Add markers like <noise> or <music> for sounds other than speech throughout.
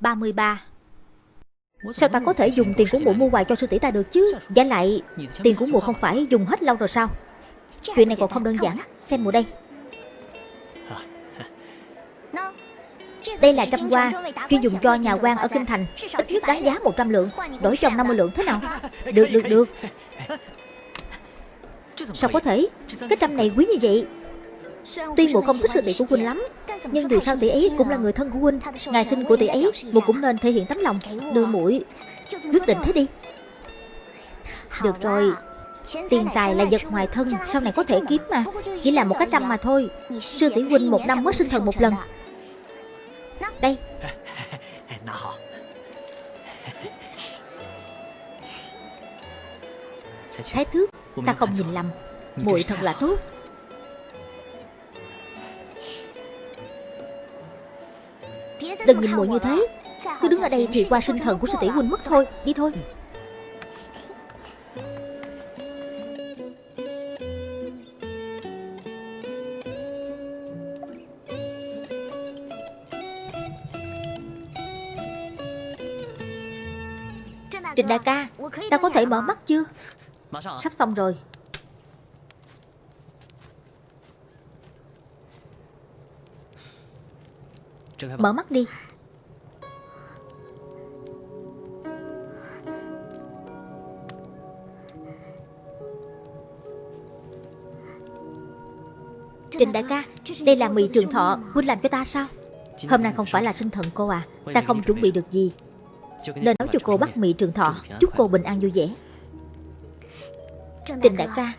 33 Sao ta có thể dùng tiền của mụ mua quà cho sư tỷ ta được chứ? Giả lại Tiền của mụ không phải dùng hết lâu rồi sao? Chuyện này còn không đơn giản. Xem mụ đây. Đây là trăm hoa. Chuyên dùng cho nhà quan ở Kinh Thành Ít nhất đáng giá 100 lượng. Đổi chồng 50 lượng thế nào? <laughs> Được được được. <laughs> Sao có thể? Cái trăm này quý như vậy Tuy mụ không thích sư tỷ của huynh lắm Nhưng dù sao tỷ ấy cũng là người thân của huynh Ngày sinh của tỷ ấy Mụ cũng nên thể hiện tấm lòng Đưa mũi Quyết định thế đi. Được rồi Tiền tài là vật ngoài thân Sau này có thể kiếm mà Chỉ là một cái trăm mà thôi. Sư tỷ huynh một năm mới sinh thần một lần. Đây. <laughs> Thái thước Ta không nhìn lầm. muội thật là tốt Đừng nhìn muội như thế. Cứ đứng ở đây thì qua sinh thần của sư tỷ huynh mất thôi. Đi thôi. Trình đại ca Ta có thể mở mắt chưa? Sắp xong rồi Mở mắt đi. Trình đại ca Đây là mì trường thọ Huynh làm cho ta sao? Hôm nay không phải là sinh thần cô à. Ta không chuẩn bị được gì. Nên nấu cho cô bắt mì trường thọ Chúc cô bình an vui vẻ. Trình đại ca.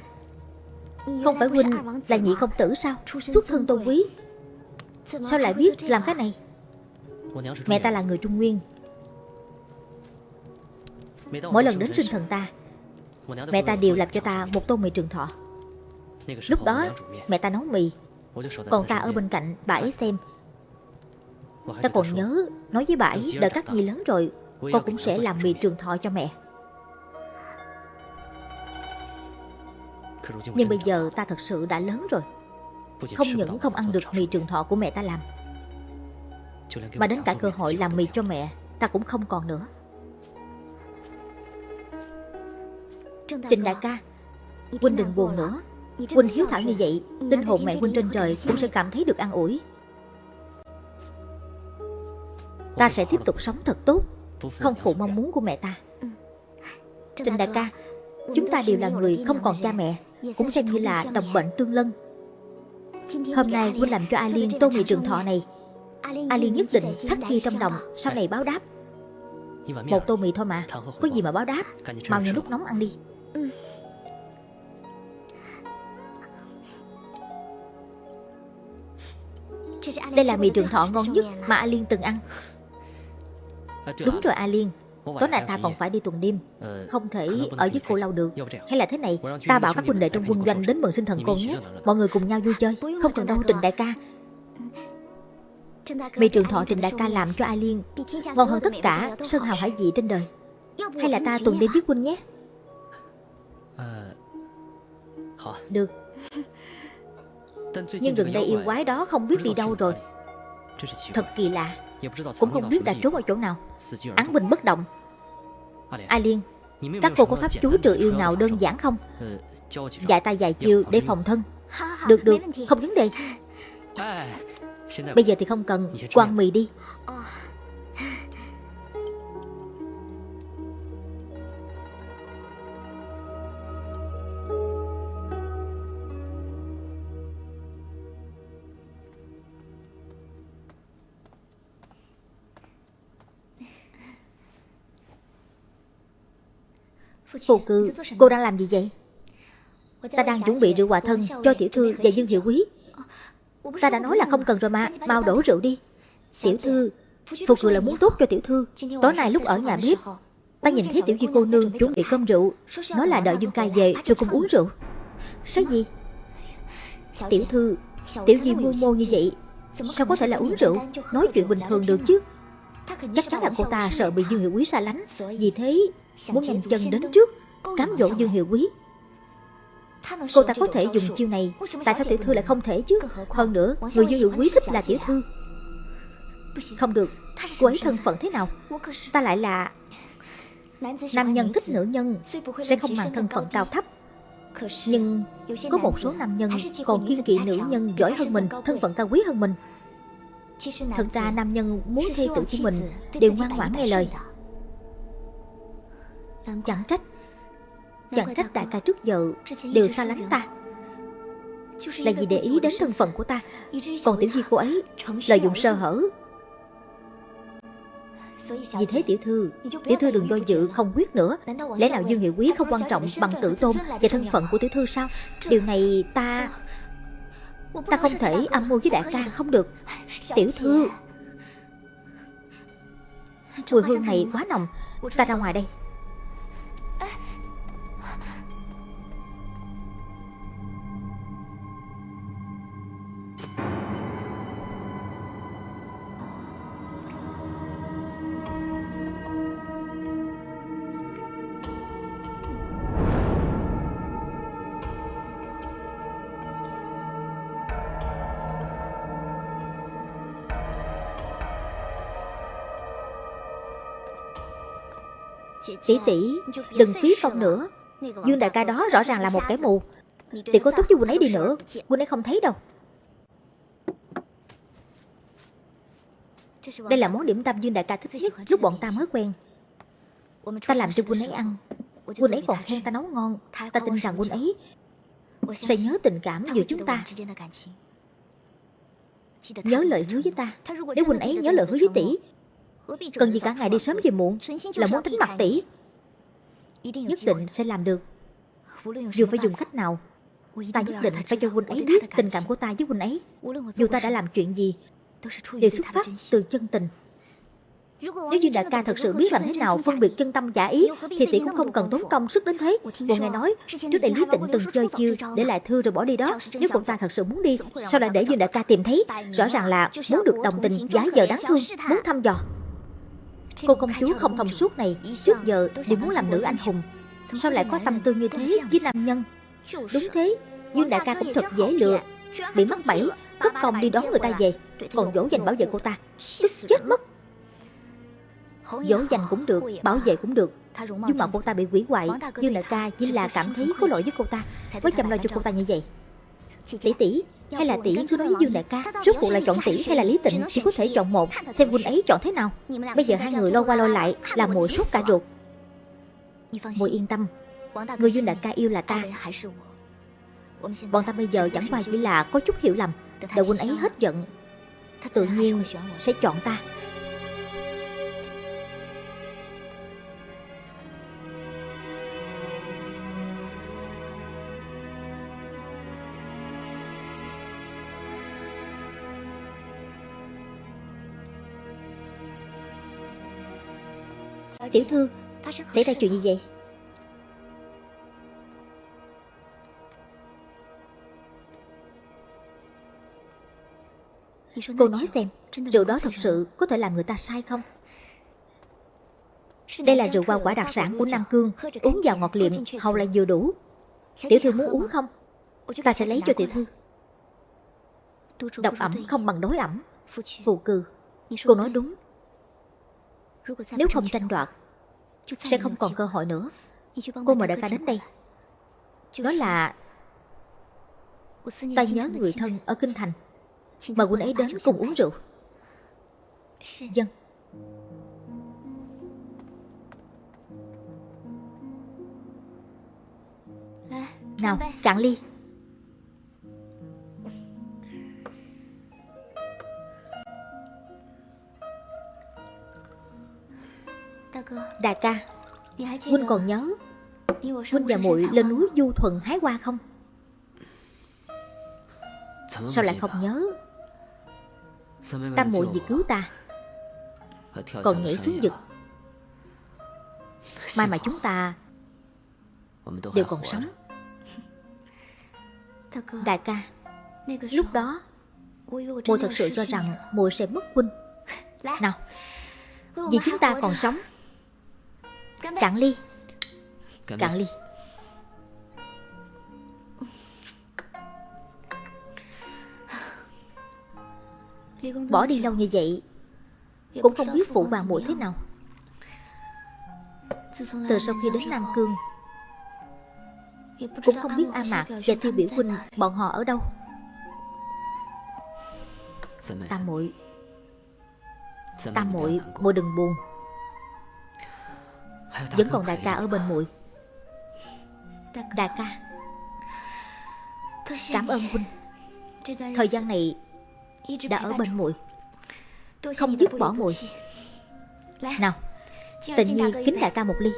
Không phải huynh là nhị công tử sao? Xuất thân tôn quý Sao lại biết làm cái này? Mẹ ta là người Trung Nguyên. Mỗi lần đến sinh thần ta Mẹ ta đều làm cho ta một tô mì trường thọ. Lúc đó mẹ ta nấu mì Còn ta ở bên cạnh bà ấy xem. Ta còn nhớ Nói với bà ấy đợi các nhi lớn rồi Con cũng sẽ làm mì trường thọ cho mẹ. Nhưng bây giờ ta thật sự đã lớn rồi Không những không ăn được mì trường thọ của mẹ ta làm. Mà đến cả cơ hội làm mì cho mẹ Ta cũng không còn nữa. Trình đại ca Huynh đừng buồn nữa. Huynh hiếu thảo như vậy Linh hồn mẹ Huynh trên trời cũng sẽ cảm thấy được an ủi. Ta sẽ tiếp tục sống thật tốt Không phụ mong muốn của mẹ ta. Trình đại ca Chúng ta đều là người không còn cha mẹ Cũng xem như là đồng bệnh tương lân Hôm nay Huynh làm cho A Liên tô mì trường thọ này. A Liên nhất định thắt ghi trong lòng Sau này báo đáp. Một tô mì thôi mà Có gì mà báo đáp. Mau nhân lúc nóng ăn đi. Đây là mì trường thọ ngon nhất mà A Liên từng ăn. Đúng rồi A Liên Tối nay ta còn phải đi tuần đêm Không thể ở với cô lâu được. Hay là thế này Ta bảo các huynh đệ trong quân doanh đến mừng sinh thần cô nhé. Mọi người cùng nhau vui chơi. Không cần đâu Trình đại ca. Mì trường thọ Trình đại ca làm cho A Liên Ngon hơn tất cả Sơn hào hải vị trên đời. Hay là ta tuần đêm với huynh nhé? Được. Nhưng gần đây yêu quái đó không biết đi đâu rồi. Thật kỳ lạ Cũng không biết đã trốn ở chỗ nào. Án binh bất động. A Liên? Các cô có pháp chú trừ yêu nào đơn giản không? Dạy ta vài chiêu để phòng thân. Được được. Không vấn đề. Bây giờ thì không cần. Quang mì đi Phù cư Cô đang làm gì vậy Ta đang chuẩn bị rượu hòa thân cho tiểu thư và dương hiệu quý Ta đã nói là không cần rồi mà Mau đổ rượu đi Tiểu thư Phù cư là muốn tốt cho tiểu thư Tối nay lúc ở nhà bếp Ta nhìn thấy tiểu duy cô nương chuẩn bị cơm rượu Nói là đợi Dương ca về rồi cùng uống rượu Cái gì Tiểu thư Tiểu duy mưu mô như vậy Sao có thể là uống rượu Nói chuyện bình thường được chứ Chắc chắn là cô ta sợ bị Dương Hiệu Quý xa lánh Vì thế muốn nhanh chân đến trước Cám dỗ Dương Hiệu Quý. Cô ta có thể dùng chiêu này Tại sao tiểu thư lại không thể chứ? Hơn nữa Người Dương Hiệu Quý thích là tiểu thư. Không được. Cô ấy thân phận thế nào? Ta lại là Nam nhân thích nữ nhân Sẽ không màng thân phận cao thấp. Nhưng có một số nam nhân còn kiên kỵ nữ nhân giỏi hơn mình Thân phận cao quý hơn mình. Thật ra nam nhân muốn thê tử của mình Đều ngoan ngoãn nghe lời Chẳng trách. Chẳng trách đại ca trước giờ Đều xa lánh ta. Là vì để ý đến thân phận của ta. Còn tiểu di cô ấy Lợi dụng sơ hở. Vì thế tiểu thư Tiểu thư đừng do dự không quyết nữa. Lẽ nào Dương Hiệu Quý không quan trọng bằng tự tôn Và thân phận của tiểu thư sao? Điều này ta Ta không thể âm mưu với đại ca không được. Tiểu thư. Mùi hương này quá nồng. Ta ra ngoài đây Tỷ tỷ, Đừng phí công nữa. Dương đại ca đó rõ ràng là một kẻ mù. Tỷ có tốt với quân ấy đi nữa. Quân ấy không thấy đâu. Đây là món điểm tâm Dương đại ca thích nhất Lúc bọn ta mới quen. Ta làm cho quân ấy ăn. Quân ấy còn khen ta nấu ngon. Ta tin rằng quân ấy Sẽ nhớ tình cảm giữa chúng ta. Nhớ lời hứa với ta. Nếu quân ấy nhớ lời hứa với tỷ Cần gì cả ngày đi sớm về muộn, Là muốn tính mặt tỷ. Nhất định sẽ làm được. Dù phải dùng cách nào, Ta nhất định phải cho huynh ấy biết tình cảm của ta với huynh ấy. Dù ta đã làm chuyện gì, Đều xuất phát từ chân tình. Nếu như đại ca thật sự biết làm thế nào phân biệt chân tâm giả ý, Thì tỷ cũng không cần tốn công sức đến thế. Bộ nghe nói, Trước đây Lý Tịnh từng chơi chiêu Để lại thư rồi bỏ đi đó. Nếu cậu ta thật sự muốn đi, Sao lại để Dương đại ca tìm thấy? Rõ ràng là muốn được đồng tình, giá giờ đáng thương, Muốn thăm dò. Cô công chúa không thông suốt này. Trước giờ đều muốn làm nữ anh hùng. Sao lại có tâm tư như thế với nam nhân? Đúng thế Dương đại ca cũng thật dễ lừa. Bị mắc bẫy Cất công đi đón người ta về. Còn dỗ dành bảo vệ cô ta. Tức chết mất. Dỗ dành cũng được Bảo vệ cũng được. Nhưng mà cô ta bị quỷ hoại. Dương đại ca chỉ là cảm thấy có lỗi với cô ta. Mới chăm lo cho cô ta như vậy Tỷ tỷ hay là tỷ cứ nói với Dương đại ca Rốt cuộc là chọn tỷ hay là Lý Tịnh Chỉ có thể chọn một. Xem huynh ấy chọn thế nào. Bây giờ hai người lo qua lo lại Là muội sốt cả ruột. Muội yên tâm. Người Dương đại ca yêu là ta. Bọn ta bây giờ chẳng qua chỉ là có chút hiểu lầm. Đợi huynh ấy hết giận. Tự nhiên sẽ chọn ta Tiểu thư Xảy ra chuyện gì vậy? Cô nói xem Rượu đó thật sự có thể làm người ta sai không? Đây là rượu hoa quả đặc sản của Nam Cương. Uống vào ngọt liệm hầu là vừa đủ. Tiểu thư muốn uống không? Ta sẽ lấy cho tiểu thư. Độc ẩm không bằng đối ẩm. Phụ cừ. Cô nói đúng nếu không tranh đoạt, Sẽ không còn cơ hội nữa. Cô mời đại ca đến đây. Đó là Ta nhớ người thân ở Kinh Thành. Mời quân ấy đến cùng uống rượu. Dân. Nào, cạn ly. Đại ca Huynh còn nhớ Huynh và muội lên núi Du Thuần hái hoa không? Sao lại không nhớ? Tam muội vì cứu ta, Còn nhảy xuống vực. Mai mà chúng ta Đều còn sống. Đại ca, Lúc đó, Muội thật sự cho rằng muội sẽ mất huynh. Nào, Vì chúng ta còn sống Cạn ly. Cạn ly. Bỏ đi lâu như vậy Cũng không biết phụ hoàng muội thế nào. Từ sau khi đến Nam Cương Cũng không biết A Mạc và Tiêu Biểu Huynh Bọn họ ở đâu? Tam muội Tam muội muội đừng buồn Vẫn còn đại ca ở bên muội. Đại ca. Cảm ơn huynh. Thời gian này Đã ở bên muội. Không dứt bỏ muội. Nào Tình nhi kính đại ca một ly.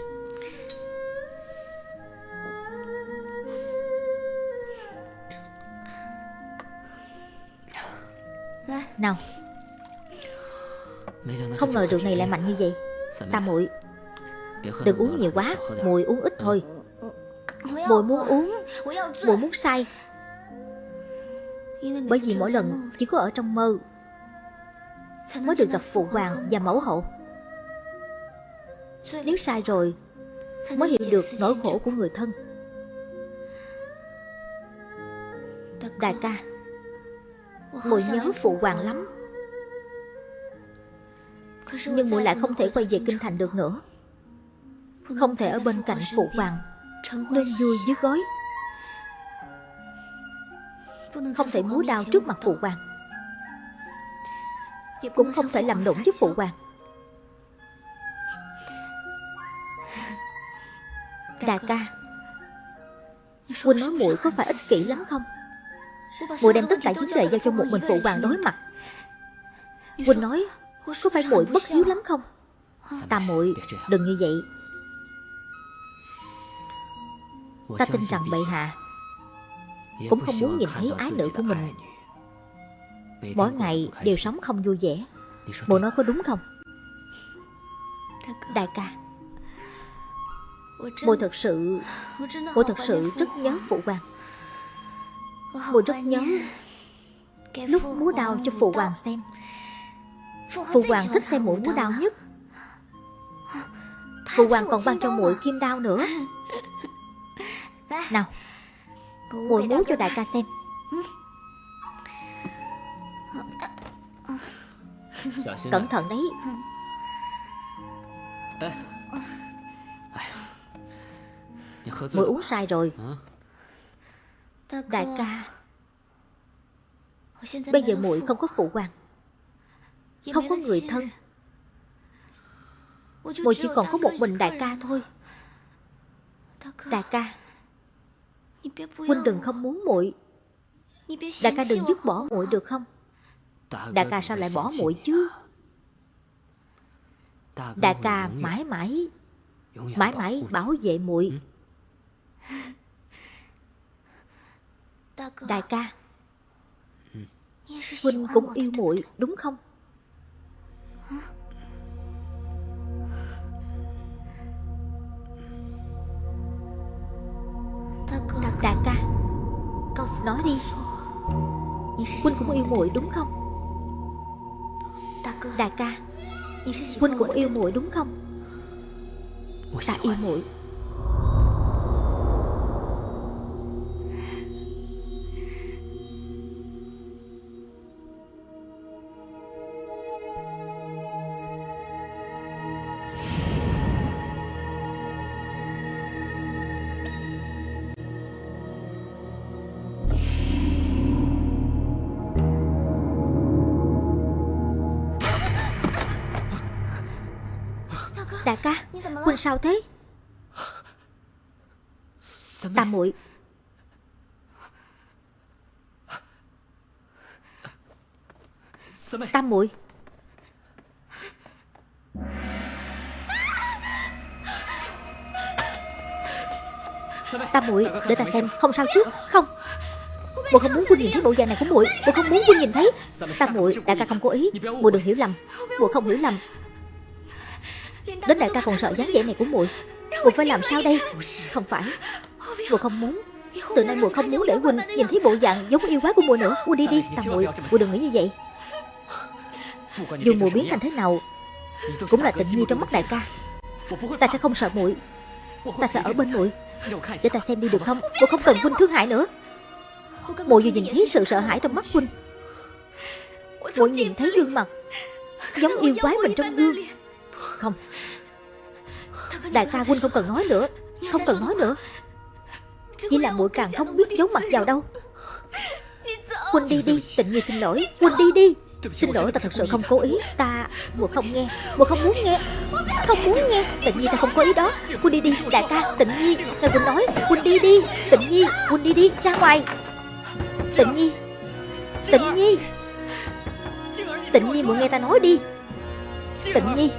Nào. Không ngờ rượu này lại mạnh như vậy. Ta muội Đừng uống nhiều quá Mùi uống ít thôi. Mùi muốn uống Mùi muốn say. Bởi vì mỗi lần chỉ có ở trong mơ Mới được gặp phụ hoàng và mẫu hậu. Nếu sai rồi Mới hiểu được nỗi khổ của người thân. Đại ca Mùi nhớ phụ hoàng lắm. Nhưng mùi lại không thể quay về kinh thành được nữa không thể ở bên cạnh phụ hoàng. Nên vui dưới gối. Không thể múa đao trước mặt phụ hoàng. Cũng không thể làm nũng với phụ hoàng. Đà ca, Huynh nói muội có phải ích kỷ lắm không? Muội đem tất cả vấn đề giao cho một mình phụ hoàng đối mặt. Huynh nói, có phải muội bất hiếu lắm không? Ta muội, đừng như vậy. Ta tin rằng bệ hạ. Cũng không muốn nhìn thấy ái nữ của mình. mỗi ngày đều sống không vui vẻ. muội nói có đúng không? Đại ca. Muội thật sự muội thật sự rất nhớ phụ hoàng. Mùi rất nhớ Lúc múa đào cho phụ hoàng xem. Phụ hoàng thích xem muội múa đào nhất. Phụ hoàng còn ban cho muội kim đao nữa <laughs> Nào muội múa cho đại ca xem. Cẩn thận đấy. Muội uống sai rồi. Đại ca Bây giờ muội không có phụ hoàng. Không có người thân. Muội chỉ còn có một mình đại ca thôi. Đại ca Huynh đừng không muốn muội. Đại ca đừng dứt bỏ muội được không? Đại ca sao lại bỏ muội chứ? Đại ca mãi mãi Mãi mãi bảo vệ muội. Đại ca, Huynh cũng yêu muội, đúng không? Đại ca. Nói đi. Huynh cũng yêu muội đúng không? Đại ca. Huynh cũng yêu muội đúng không? Ta yêu muội. Sao thế? Tam muội. Tam muội. Tam muội để ta xem Không sao chứ Không. Muội không muốn Huynh nhìn thấy bộ dạng này của muội Muội không muốn Huynh nhìn thấy. Tam muội đại ca không cố ý. Muội đừng hiểu lầm Muội không hiểu lầm Đến đại ca còn sợ dáng vẻ này của muội. Muội phải làm sao đây? Không phải. Muội không muốn. Từ nay muội không muốn để huynh nhìn thấy bộ dạng giống yêu quái của muội nữa. Muội đi đi Tầm muội. Muội đừng nghĩ như vậy. Dù muội biến thành thế nào Cũng là tình nhi trong mắt đại ca. Ta sẽ không sợ muội. Ta sẽ ở bên muội. Để ta xem đi được không? Muội không cần huynh thương hại nữa. Muội vừa nhìn thấy sự sợ hãi trong mắt huynh. Muội nhìn thấy gương mặt Giống yêu quái mình trong gương Không. Đại ca huynh không cần nói nữa. Không cần nói nữa. Chỉ là muội càng không biết giấu mặt vào đâu. Huynh đi đi Tịnh Nhi xin lỗi. Huynh đi đi. Xin lỗi ta thật sự không cố ý. Ta Mùa không nghe. Mùa không muốn nghe. Không muốn nghe. Tịnh Nhi ta không có ý đó. Huynh đi đi Đại ca Tịnh Nhi. Ngài Huynh nói Huynh đi đi. Tịnh Nhi Huynh đi đi Ra ngoài. Tịnh Nhi. Tịnh Nhi. Tịnh Nhi muốn nghe ta nói đi. Tịnh Nhi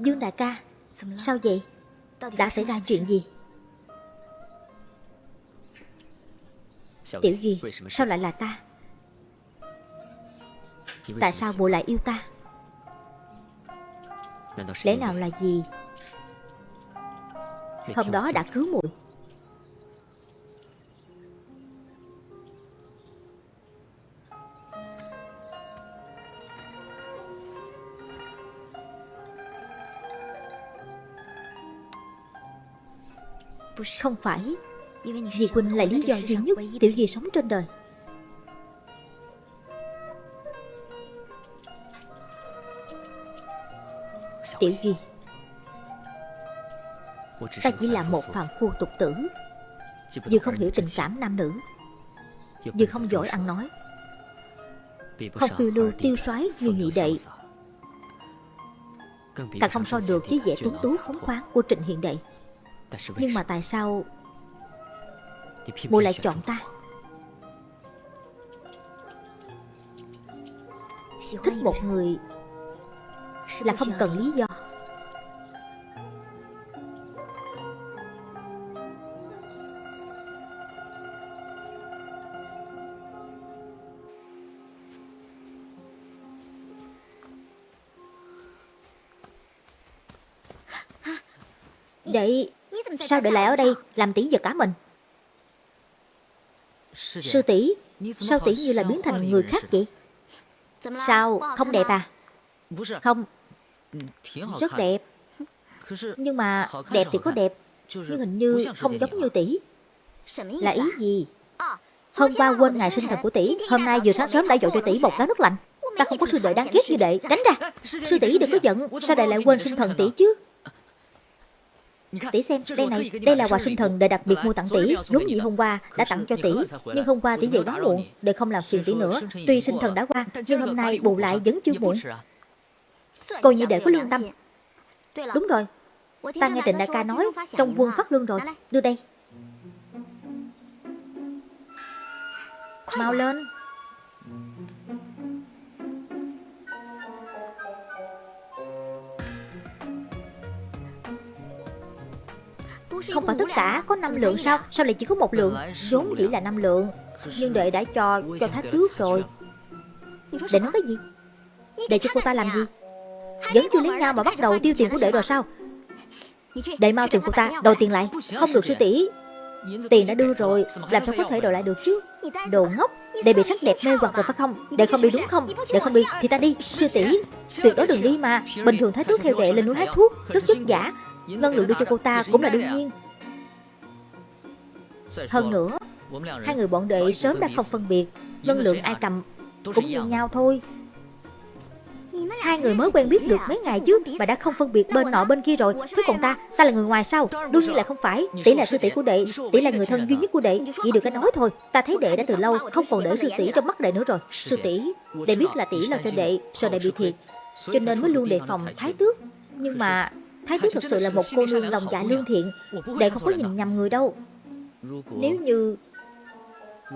Dương đại ca Sao vậy? Đã xảy ra chuyện gì? Tiểu Duy Sao lại là ta? Tại sao mụ lại yêu ta? Lẽ nào là gì? Hôm đó đã cứu muội Không phải. Vì Quỳnh là lý do duy nhất Tiểu Di sống trên đời. Tiểu Duy Ta chỉ là một phàm phu tục tử Vừa không hiểu tình cảm nam nữ Vừa không giỏi ăn nói. Không phiêu lưu tiêu xoái như nhị đệ Càng không so được với vẻ tuấn tú phóng khoáng của Trịnh Hiện Đệ Nhưng mà tại sao Mụ lại chọn ta? Thích một người Là không cần lý do Sao đệ lại ở đây Làm tỷ giật cả mình? Sư tỷ Sao tỷ như là biến thành người khác vậy? Sao không đẹp à? Không. Rất đẹp. Nhưng mà đẹp thì có đẹp Nhưng hình như không giống như tỷ. Là ý gì? Hôm qua quên ngày sinh thần của tỷ Hôm nay vừa sáng sớm đã dội cho tỷ một gáo nước lạnh. Ta không có sư đệ đáng ghét như đệ Tránh ra. Sư tỷ đừng có giận. Sao đệ lại quên sinh thần tỷ chứ Tỷ xem, đây này, đây là quà sinh thần đệ đặc biệt mua tặng tỷ. Giống như hôm qua đã tặng cho tỷ Nhưng hôm qua tỷ về quá muộn Đệ không làm phiền tỷ nữa. Tuy sinh thần đã qua Nhưng hôm nay bù lại vẫn chưa muộn. Coi như đệ có lương tâm. Đúng rồi. Ta nghe Trịnh Đại ca nói Trong quân phát lương rồi. Đưa đây. Mau lên Không phải tất cả có 5 lượng sao? Sao lại chỉ có một lượng? Vốn chỉ là 5 lượng. Nhưng đệ đã cho cho thái tước rồi. Đệ nói cái gì? Đệ cho cô ta làm gì? Vẫn chưa lấy nhau mà bắt đầu tiêu tiền của đệ rồi sao? Đệ mau tìm cô ta, Đòi tiền lại. Không được sư tỷ. Tiền đã đưa rồi, Làm sao có thể đòi lại được chứ? Đồ ngốc, Đệ bị sắc đẹp mê hoặc rồi phải không? Đệ không đi đúng không? Đệ không đi thì ta đi. Sư tỷ, Tuyệt đối đừng đi mà. Bình thường thái thuốc theo đệ lên núi hát thuốc, Rất vất giả Ngân lượng đưa cho cô ta cũng là đương nhiên. Hơn nữa Hai người bọn đệ sớm đã không phân biệt Ngân lượng ai cầm Cũng như nhau thôi. Hai người mới quen biết được mấy ngày chứ Mà đã không phân biệt bên nọ bên kia rồi. Thế còn ta, ta là người ngoài sao? Đương nhiên là không phải. Tỷ là sư tỷ của đệ Tỷ là người thân duy nhất của đệ Chỉ được cái nói thôi. Ta thấy đệ đã từ lâu Không còn để sư tỷ trong mắt đệ nữa rồi. Sư tỷ Đệ biết là tỷ lo cho đệ Sợ đệ bị thiệt Cho nên mới luôn đề phòng thái tước. Nhưng mà Thái tước thực sự là một cô nương lòng dạ lương thiện Đệ không có nhìn nhầm người đâu. Nếu như,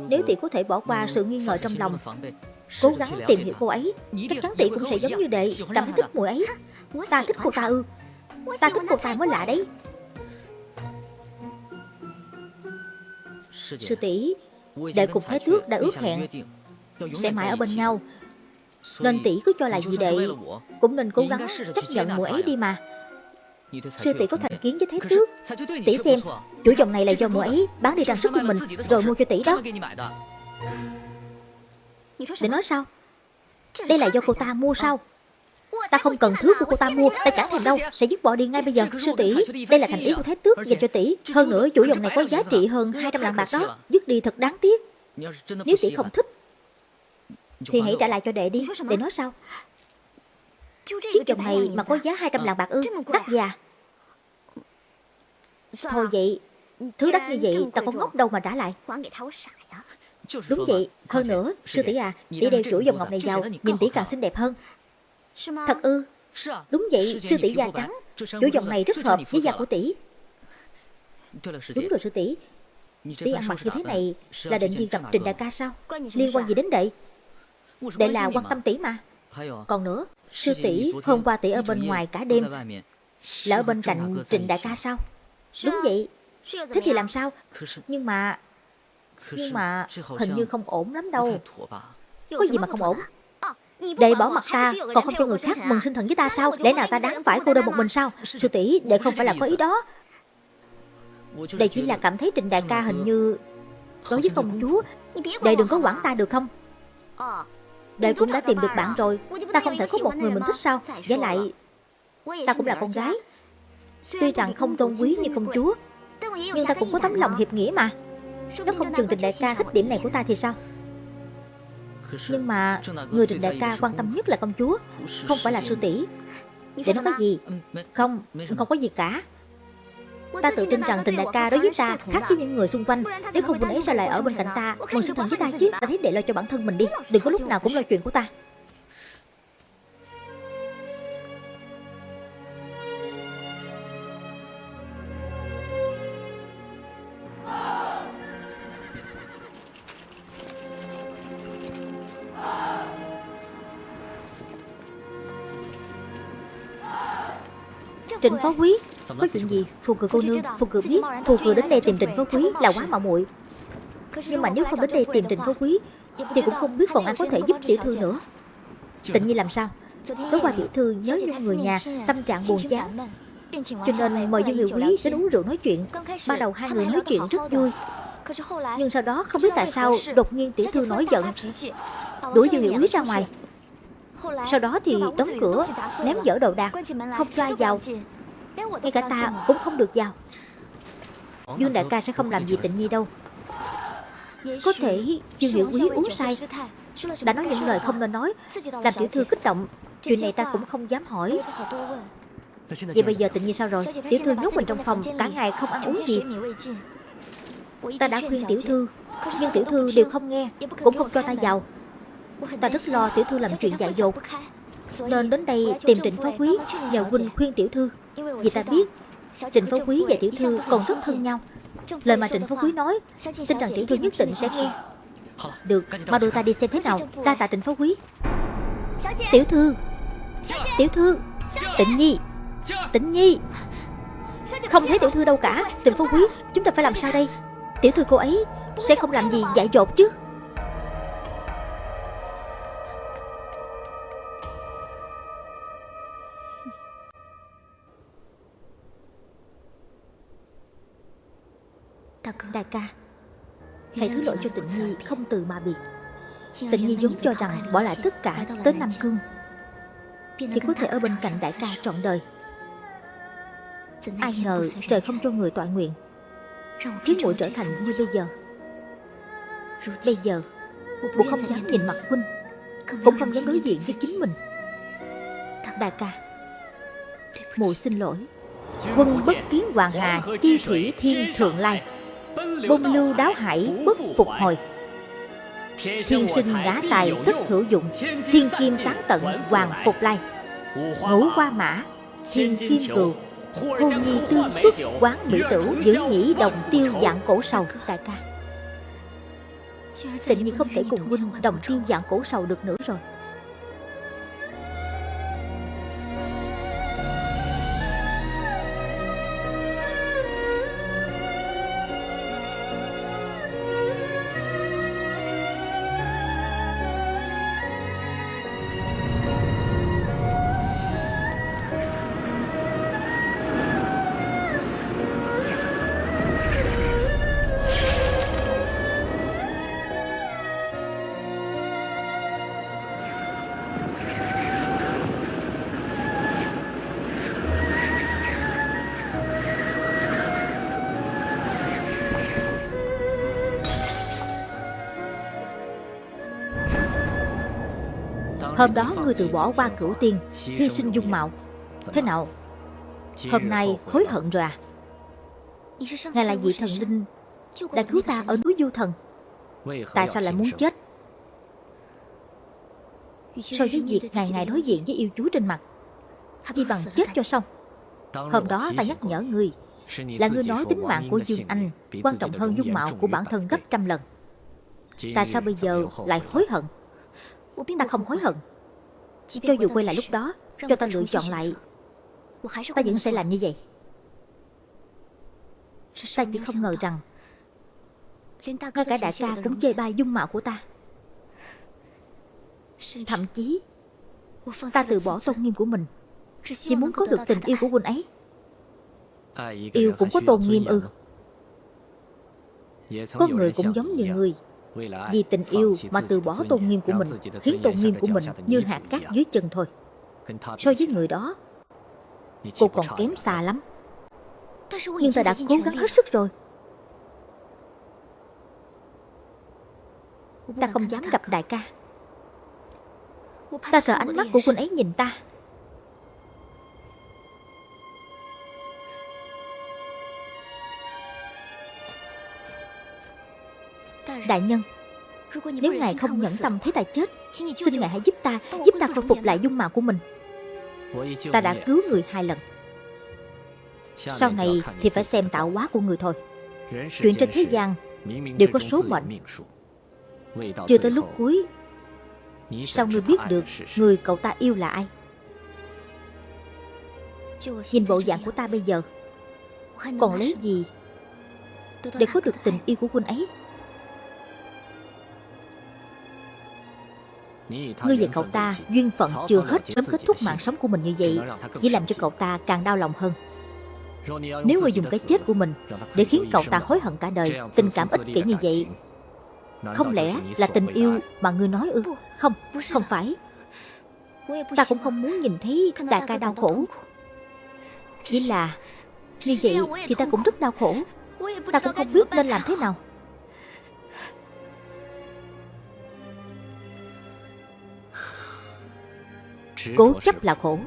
Nếu tỷ có thể bỏ qua sự nghi ngờ trong lòng, Cố gắng tìm hiểu cô ấy, Chắc chắn tỷ cũng sẽ giống như đệ, Cảm thấy thích mùi ấy. Ta thích cô ta ư. Ta thích cô ta mới lạ đấy. Sư tỷ, Đệ cùng Thái Tước đã ước hẹn, Sẽ mãi ở bên nhau. Nên tỷ cứ cho là gì đệ? Cũng nên cố gắng chấp nhận mùi ấy đi mà. Sư tỷ có thành kiến với Thái Tước. Tỷ xem Chủ dòng này là do mùi ấy Bán đi trang sức của mình Rồi mua cho tỷ đó. Để nói sao? Đây là do cô ta mua sao? Ta không cần thứ của cô ta mua Ta chẳng thèm đâu. Sẽ dứt bỏ đi ngay bây giờ. Sư tỷ Đây là thành ý của Thái Tước dành cho tỷ. Hơn nữa chủ dòng này có giá trị hơn 200 lạng bạc đó. Dứt đi thật đáng tiếc. Nếu tỷ không thích Thì hãy trả lại cho đệ đi. Để nói sao? Chiếc dòng này mà có giá 200 lạng bạc ư? Đắt già Thôi vậy Thứ đắt như vậy ta có ngốc đâu mà trả lại. Đúng vậy, hơn nữa, sư tỷ à, tỷ đeo chuỗi dòng ngọc này vào, nhìn tỷ càng xinh đẹp hơn. Thật ư? Đúng vậy, sư tỷ da trắng, chuỗi dòng này rất hợp với da của tỷ. Đúng rồi sư tỷ, tỷ ăn mặc như thế này là định đi gặp Trình Đại ca sao? Liên quan gì đến đệ? Đệ là quan tâm tỷ mà. Còn nữa, sư tỷ hôm qua tỷ ở bên ngoài cả đêm, là ở bên cạnh Trình Đại ca sao? Đúng vậy. Thế thì làm sao? Nhưng mà nhưng mà hình như không ổn lắm đâu. Có gì mà không ổn? Đệ bỏ mặt ta Còn không cho người khác mừng sinh thần với ta sao? Để nào ta đáng phải cô đơn một mình sao? Sư tỷ đệ không phải là có ý đó. Đệ chỉ là cảm thấy Trịnh đại ca hình như Đối với công chúa. Đệ đừng có quản ta được không? Đệ cũng đã tìm được bạn rồi. Ta không thể có một người mình thích sao? Với lại Ta cũng là con gái Tuy rằng không tôn quý như công chúa Nhưng ta cũng có tấm lòng hiệp nghĩa mà. Nó không chừng Trịnh Đại ca thích điểm này của ta thì sao? Nhưng mà Người Trịnh Đại ca quan tâm nhất là công chúa Không phải là sư tỷ. Để nó có gì? Không, không có gì cả. Ta tự tin rằng Trịnh Đại ca đối với ta Khác với những người xung quanh. Nếu không quân ấy sao lại ở bên cạnh ta Mừng sinh thần với ta chứ Ta thấy để lo cho bản thân mình đi. Đừng có lúc nào cũng lo chuyện của ta. Trịnh Phó Quý. Có chuyện gì? Phù cử cô nương Phù cử biết Phù cử đến đây tìm Trịnh Phó Quý là quá mạo muội. Nhưng mà nếu không đến đây tìm Trịnh Phó Quý Thì cũng không biết còn ai có thể giúp tiểu thư nữa. Tịnh Nhi làm sao? Tối qua tiểu thư nhớ những người nhà Tâm trạng buồn chán. Cho nên mời Dương Hiệu Quý đến uống rượu nói chuyện. Ban đầu hai người nói chuyện rất vui. Nhưng sau đó không biết tại sao Đột nhiên tiểu thư nổi giận. Đuổi Dương Hiệu Quý ra ngoài sau đó thì đóng cửa Ném dỡ đồ đạc Không cho ai vào Ngay cả ta cũng không được vào. Dương đại ca sẽ không làm gì tịnh nhi đâu. Có thể Dương Hiểu Quý uống say Đã nói những lời không nên nói Làm tiểu thư kích động. Chuyện này ta cũng không dám hỏi. Vậy bây giờ tịnh nhi sao rồi? Tiểu thư nhốt mình trong phòng Cả ngày không ăn uống gì. Ta đã khuyên tiểu thư Nhưng tiểu thư đều không nghe Cũng không cho ta vào. Ta rất lo tiểu thư làm chuyện dại dột. Nên đến đây tìm Trịnh Phó Quý Nhờ huynh khuyên tiểu thư Vì ta biết Trịnh Phó Quý và tiểu thư còn rất thân nhau. Lời mà Trịnh Phó Quý nói Tin rằng tiểu thư nhất định sẽ nghe. Được, mau đưa ta đi xem thế nào? Đa tạ Trịnh Phó Quý. Tiểu thư. Tiểu thư. Tịnh Nhi. Tịnh Nhi. Không thấy tiểu thư đâu cả. Trịnh Phó Quý Chúng ta phải làm sao đây? Tiểu thư cô ấy Sẽ không làm gì dại dột chứ Đại ca. Hãy thứ lỗi cho tịnh nhi không từ mà biệt. Tịnh nhi vốn cho rằng bỏ lại tất cả tới Nam Cương. Thì có thể ở bên cạnh đại ca trọn đời. Ai ngờ trời không cho người tọa nguyện. Khiến muội trở thành như bây giờ. Bây giờ Muội không dám nhìn mặt huynh. Cũng không dám đối diện với chính mình. Đại ca Muội xin lỗi. Quân bất kiến hoàng hà Chi thủy thiên thượng lai Bông lưu đáo hải bất phục hồi. Thiên sinh ngã tài tức hữu dụng, Thiên kim tán tận, hoàng phục lai. Ngũ qua mã, Thiên kim cừu Hôn nhi tương xuất quán mỹ tử, Giữ nhĩ đồng tiêu dạng cổ sầu, Đại ca. Tịnh nhiên không thể cùng huynh đồng tiêu dạng cổ sầu được nữa rồi. Hôm đó ngươi từ bỏ qua cửu tiên, Hy sinh dung mạo. Thế nào? Hôm nay hối hận rồi à? Ngài là vị thần linh Đã cứu ta ở núi Du Thần. Tại sao lại muốn chết? So với việc ngày ngày đối diện với yêu chúa trên mặt Chỉ bằng chết cho xong. Hôm đó ta nhắc nhở ngươi Là ngươi nói tính mạng của Dương Anh Quan trọng hơn dung mạo của bản thân gấp trăm lần. Tại sao bây giờ lại hối hận? Ta không hối hận. Cho dù quay lại lúc đó Cho ta lựa chọn lại. Ta vẫn sẽ làm như vậy. Ta chỉ không ngờ rằng Ngay cả đại ca cũng chê bai dung mạo của ta. Thậm chí Ta từ bỏ tôn nghiêm của mình. Chỉ muốn có được tình yêu của huynh ấy. Yêu cũng có tôn nghiêm ư. Có người cũng giống như người vì tình yêu mà từ bỏ tôn nghiêm của mình Khiến tôn nghiêm của mình như hạt cát dưới chân thôi. So với người đó Cô còn kém xa lắm. Nhưng ta đã cố gắng hết sức rồi. Ta không dám gặp đại ca. Ta sợ ánh mắt của quân ấy nhìn ta Đại nhân Nếu ngài không nhẫn tâm thấy ta chết Xin ngài hãy giúp ta Giúp ta khôi phục lại dung mạo của mình. Ta đã cứu người hai lần. Sau này thì phải xem tạo hóa của người thôi. Chuyện trên thế gian Đều có số mệnh. Chưa tới lúc cuối. Sao ngươi biết được Người cậu ta yêu là ai? Nhìn bộ dạng của ta bây giờ Còn lấy gì Để có được tình yêu của huynh ấy Ngươi và cậu ta duyên phận chưa hết Sớm kết thúc mạng sống của mình như vậy Chỉ làm cho cậu ta càng đau lòng hơn. Nếu ngươi dùng cái chết của mình Để khiến cậu ta hối hận cả đời Tình cảm ích kỷ như vậy Không lẽ là tình yêu mà ngươi nói ư? Không, không phải. Ta cũng không muốn nhìn thấy đại ca đau khổ. Chỉ là Như vậy thì ta cũng rất đau khổ. Ta cũng không biết nên làm thế nào Cố chấp là khổ.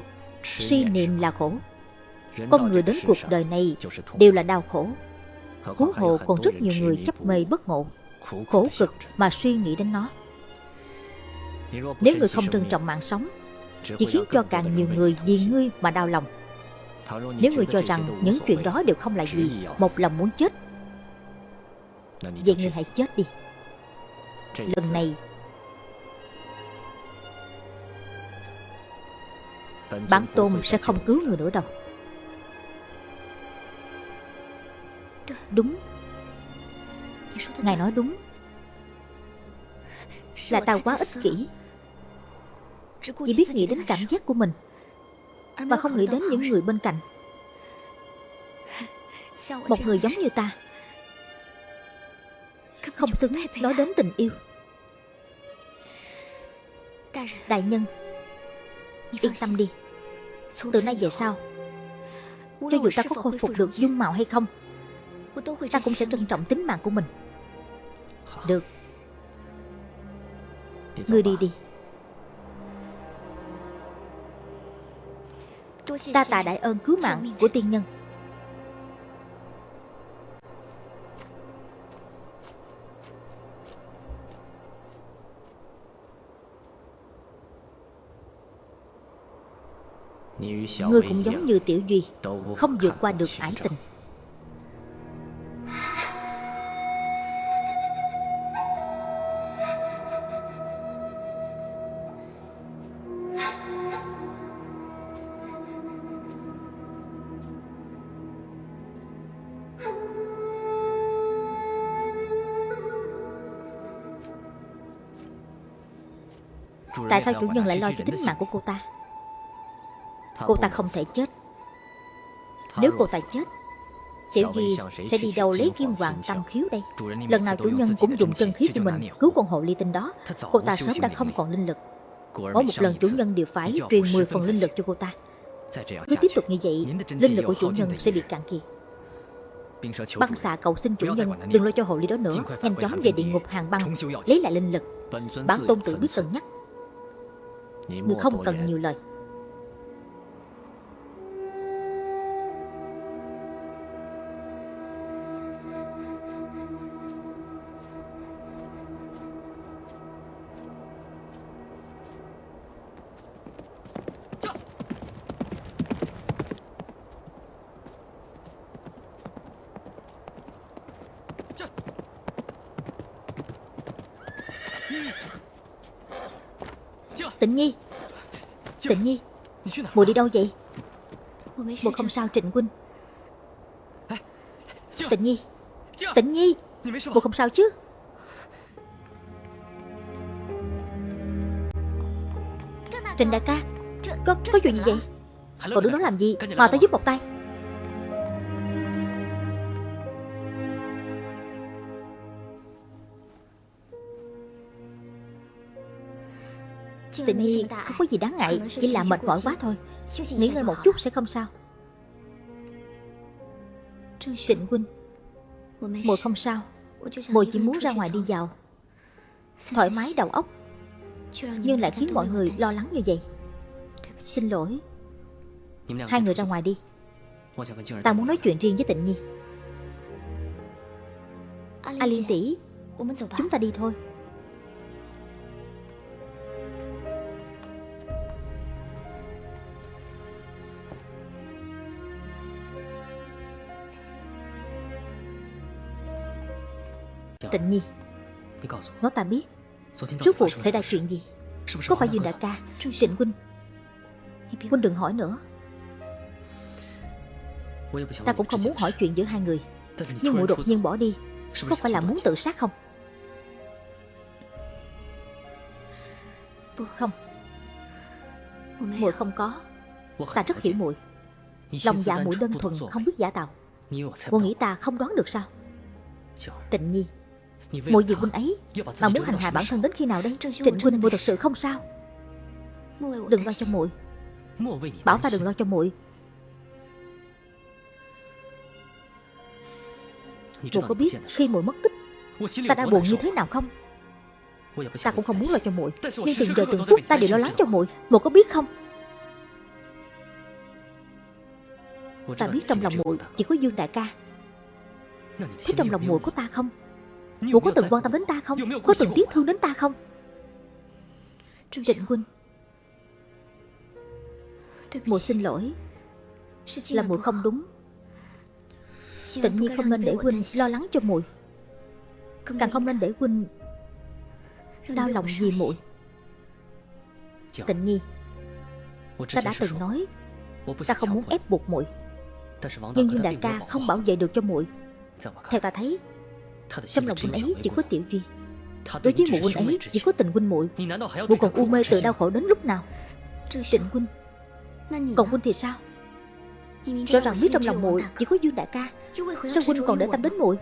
Si niệm là khổ. Con người đến cuộc đời này Đều là đau khổ. Huống hồ còn rất nhiều người chấp mê bất ngộ Khổ cực mà suy nghĩ đến nó. Nếu người không trân trọng mạng sống Chỉ khiến cho càng nhiều người vì ngươi mà đau lòng. Nếu người cho rằng những chuyện đó đều không là gì Một lòng muốn chết. Vậy người hãy chết đi. Lần này Bản tôn sẽ không cứu người nữa đâu. Đúng. Ngài nói đúng. Là ta quá ích kỷ. Chỉ biết nghĩ đến cảm giác của mình Mà không nghĩ đến những người bên cạnh. Một người giống như ta. Không xứng nói đến tình yêu. Đại nhân Yên tâm đi. Từ nay về sau, Cho dù ta có khôi phục được dung mạo hay không, Ta cũng sẽ trân trọng tính mạng của mình. Được. Ngươi đi đi. Ta tạ đại ơn cứu mạng của tiên nhân. Ngươi cũng giống như Tiểu Duy Không vượt qua được ái tình. Tại sao chủ nhân lại lo cho tính mạng của cô ta Cô ta không thể chết. Nếu cô ta chết Tiểu Duy sẽ đi đâu lấy kim hoàng tâm khiếu đây? Lần nào chủ nhân cũng dùng chân khí của mình Cứu con hộ ly tinh đó. Cô ta sớm đã không còn linh lực. Mỗi một lần chủ nhân đều phải truyền 10 phần linh lực cho cô ta. Cứ tiếp tục như vậy Linh lực của chủ nhân sẽ bị cạn kiệt. Băng xạ cầu xin chủ nhân Đừng lo cho hộ ly đó nữa. Nhanh chóng về địa ngục hàng băng Lấy lại linh lực. Bản tôn tử biết cân nhắc. Người không cần nhiều lời Tịnh Nhi. Tịnh Nhi Mùi đi đâu vậy? Mùi không sao Trịnh Huynh Tịnh Nhi Tịnh Nhi Mùi không sao chứ? Trịnh đại ca Có, có chuyện gì vậy? Còn đứng đó làm gì? Mà tới giúp một tay. Tình nhi không có gì đáng ngại Chỉ là mệt mỏi quá thôi. Nghỉ ngơi một chút sẽ không sao. Trịnh huynh Mùi không sao. Mùi chỉ muốn ra ngoài đi vào Thoải mái đầu óc. Nhưng lại khiến mọi người lo lắng như vậy. Xin lỗi. Hai người ra ngoài đi. Ta muốn nói chuyện riêng với tịnh nhi. A Liên tỷ Chúng ta đi thôi Tịnh Nhi. Nói ta biết. Rốt cuộc xảy ra chuyện gì? Có phải Dương Đại ca Trịnh Huynh? Huynh đừng hỏi nữa. Ta cũng không muốn hỏi chuyện giữa hai người. Nhưng muội đột nhiên bỏ đi. Có phải là muốn tự sát không? Không. Muội không có. Ta rất hiểu muội. Lòng dạ muội đơn thuần không biết giả tạo. Muội nghĩ ta không đoán được sao? Tịnh Nhi Muội vì huynh ấy. Mà muốn hành hạ bản thân đến khi nào đây? Trịnh huynh muội thật sự không sao. Đừng lo cho muội Bảo ta đừng lo cho muội Muội có biết khi muội mất tích Ta đã buồn như thế nào không? Ta cũng không muốn lo cho muội Nhưng từng giờ từng phút ta đều lo lắng cho muội Muội có biết không? Ta biết trong lòng muội chỉ có Dương đại ca. Thế trong lòng muội của ta không Cô có từng quan tâm đến ta không? Có từng tiếc thương đến ta không? Trịnh Huynh. Mùi xin lỗi. Là mùi không đúng. Tịnh nhiên không nên để Huynh lo lắng cho mùi Càng không nên để Huynh Đau lòng vì muội. Tịnh nhi Ta đã từng nói Ta không muốn ép buộc muội. Nhưng Dương đại ca không bảo vệ được cho muội. Theo ta thấy trong lòng huynh ấy chỉ có tiểu duy Đối với mụ huynh ấy chỉ có tình huynh muội. Mụ còn u mê tự đau khổ đến lúc nào? Trịnh huynh. Còn huynh thì sao? Rõ ràng biết trong lòng muội chỉ có Dương đại ca. Sao huynh còn để tâm đến muội?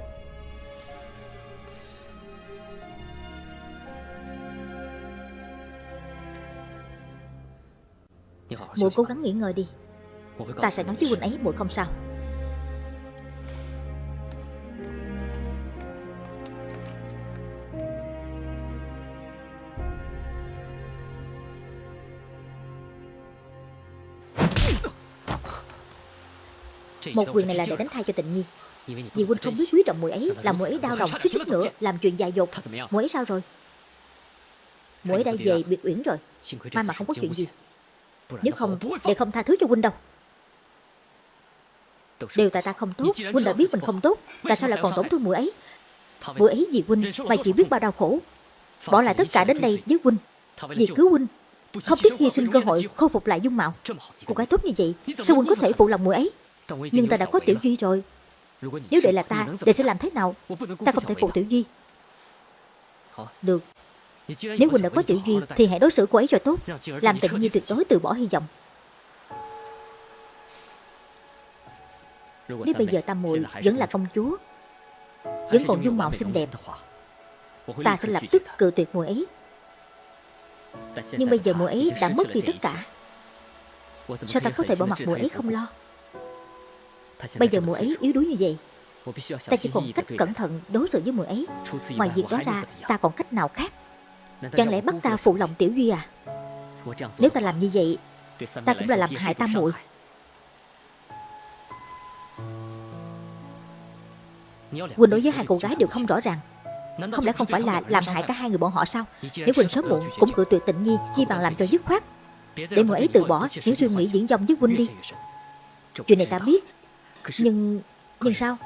Muội cố gắng nghỉ ngơi đi. Ta sẽ nói với huynh ấy muội không sao. Một quyền này là để đánh thai cho tịnh nhi Vì huynh không biết quý trọng muội ấy Làm muội ấy đau lòng suýt chút nữa Làm chuyện dại dột. Muội ấy sao rồi? Muội ấy đã về biệt uyển rồi. May mà không có chuyện gì. Nếu không để không tha thứ cho huynh đâu. Đều tại ta không tốt Huynh đã biết mình không tốt. Tại sao lại còn tổn thương muội ấy? Muội ấy vì huynh mà chỉ biết bao đau khổ. Bỏ lại tất cả đến đây với huynh Vì cứu huynh Không tiếc hy sinh cơ hội khôi phục lại dung mạo. Cô gái tốt như vậy Sao huynh có thể phụ lòng muội ấy Nhưng ta đã có Tiểu Duy rồi. Nếu để là ta Đệ sẽ làm thế nào? Ta không thể phụ Tiểu Duy. Được. Nếu huynh đã có Tiểu Duy Thì hãy đối xử cô ấy cho tốt. Làm tịnh nhi tuyệt đối từ bỏ hy vọng. Nếu bây giờ ta muội vẫn là công chúa Vẫn còn dung mạo xinh đẹp Ta sẽ lập tức cự tuyệt muội ấy. Nhưng bây giờ muội ấy đã mất đi tất cả. Sao ta có thể bỏ mặt muội ấy không lo Bây giờ muội ấy yếu đuối như vậy. Ta chỉ còn cách cẩn thận đối xử với muội ấy. Ngoài việc đó ra ta còn cách nào khác? Chẳng lẽ bắt ta phụ lòng Tiểu Duy à? Nếu ta làm như vậy Ta cũng là làm hại ta muội. Quỳnh đối với hai cô gái đều không rõ ràng. Không lẽ không phải là làm hại cả hai người bọn họ sao? Nếu Quỳnh sớm muộn cũng cự tuyệt tình nhi Chi bằng làm cho dứt khoát. Để muội ấy từ bỏ những suy nghĩ diễn dông với Quỳnh đi Chuyện này ta biết Nhưng Nhưng sao?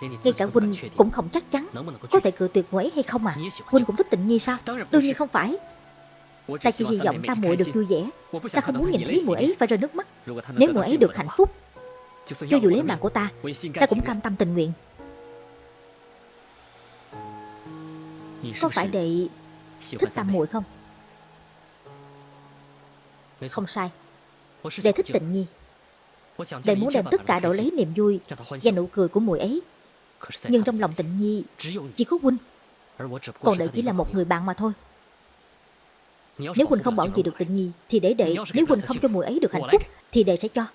Ngay cả Quỳnh cũng không chắc chắn Có thể cự tuyệt ấy hay không à. Quỳnh cũng thích tình nhi sao? Đương nhiên không phải. Ta chỉ hy vọng ta muội được vui vẻ. Ta không muốn nhìn thấy muội ấy phải rơi nước mắt. Nếu muội ấy được hạnh phúc Cho dù lấy mạng của ta Ta cũng cam tâm tình nguyện. Có phải đệ thích tam muội không? Không sai. Đệ thích tịnh nhi Đệ muốn đem tất cả đổi lấy niềm vui Và nụ cười của muội ấy. Nhưng trong lòng tịnh nhi Chỉ có huynh Còn đệ chỉ là một người bạn mà thôi. Nếu huynh không bảo gì được tịnh nhi Thì để đệ, Nếu huynh không cho muội ấy được hạnh phúc Thì đệ sẽ cho.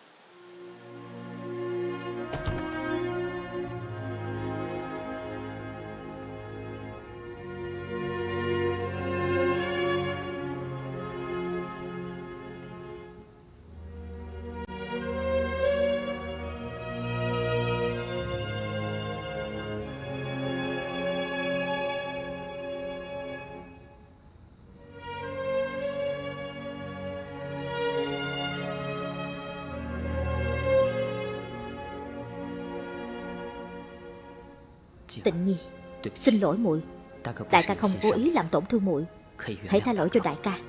Tịnh Nhi Xin lỗi muội. Đại ca không cố ý làm tổn thương muội. Hãy tha lỗi cho đại ca